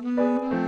Música